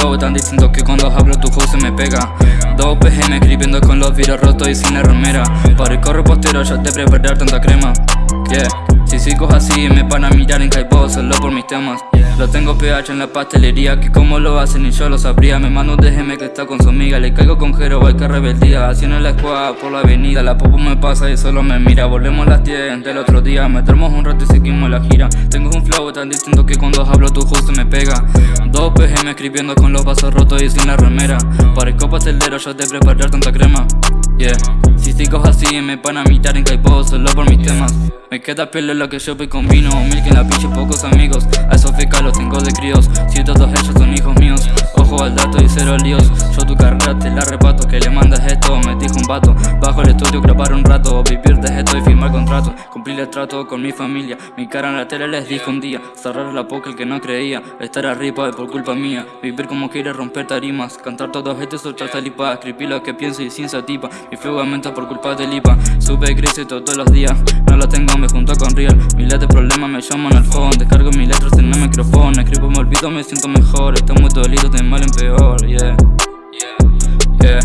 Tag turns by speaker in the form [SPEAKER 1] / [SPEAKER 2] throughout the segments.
[SPEAKER 1] flow tan distinto que cuando hablo tu host se me pega. 2 pm escribiendo con los vidrios rotos y sin la remera. Para el corro postero ya te preparar tanta crema. Yeah. Si sigo así me van a mirar en Kaipo solo por mis temas. Lo tengo PH en la pastelería que como lo hacen ni yo lo sabría. Me mando un DM que está con su amiga Le caigo con Jero, hay que rebeldía. Haciendo la escuadra por la avenida La popo me pasa y solo me mira. Volvemos las 10 del otro día Metemos un rato y seguimos la gira. Tengo un flow tan distinto que cuando hablo tu justo me pega Dos PGM escribiendo con los vasos rotos y sin la remera. Copa pastelero yo te preparar tanta crema. Yeah. Si sigo así me van a mirar en Kaipo solo por mis temas. Me queda pelo lo que yo voy con vino Mil que en la pinche pocos amigos. A esos fecas los tengo de críos. Si todos ellos son hijos míos cero Yo tu carrera la repato Que le mandas esto, me dijo un vato Bajo el estudio grabar un rato. Vivir de esto y firmar contrato. Cumplir el trato con mi familia. Mi cara en la tele les dijo un día Cerrar la poca el que no creía. Estar arriba es por culpa mía. Vivir como quiere romper tarimas. Cantar todos estos soltar salipa Escribir lo que pienso y sin satipa. Mi flow aumenta por culpa del IPA Sube y todos los días. No lo tengo me junto con Real. Miles de problemas me llaman al phone Descargo mis letras en el micrófono. Escribo, olvido, me siento mejor. Estoy muy dolido, de mal en peor, yeah. Yeah,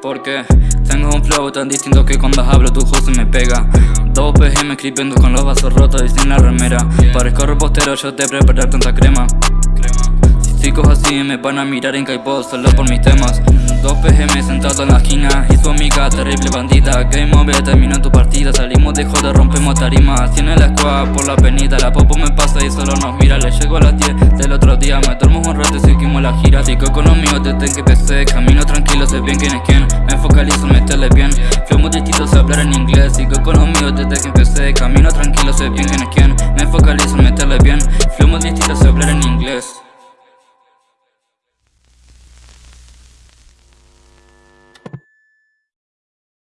[SPEAKER 1] porque tengo un flow tan distinto que cuando hablo tu se me pega. Dos PGM escribiendo con los vasos rotos y sin la remera. Parezco repostero, yo te preparar tanta crema. Chicos así me van a mirar en Kaipo solo por mis temas Dos PGM sentado en la esquina Y su amiga terrible bandida. Game over, termina tu partida. Salimos de joda, rompemos tarima Así en el squad, por la avenida. La popo me pasa y solo nos mira. Le llego a las 10 del otro día. Me duermo un rato y seguimos la gira. Sigo con los míos desde que empecé Camino tranquilo, sé bien quién es quién. Me focalizo en meterle bien. Fue muy distinto sé hablar en inglés. Sigo con los míos desde que empecé Camino tranquilo, sé bien quién es quién. Me focalizo en meterle bien. Fue distinto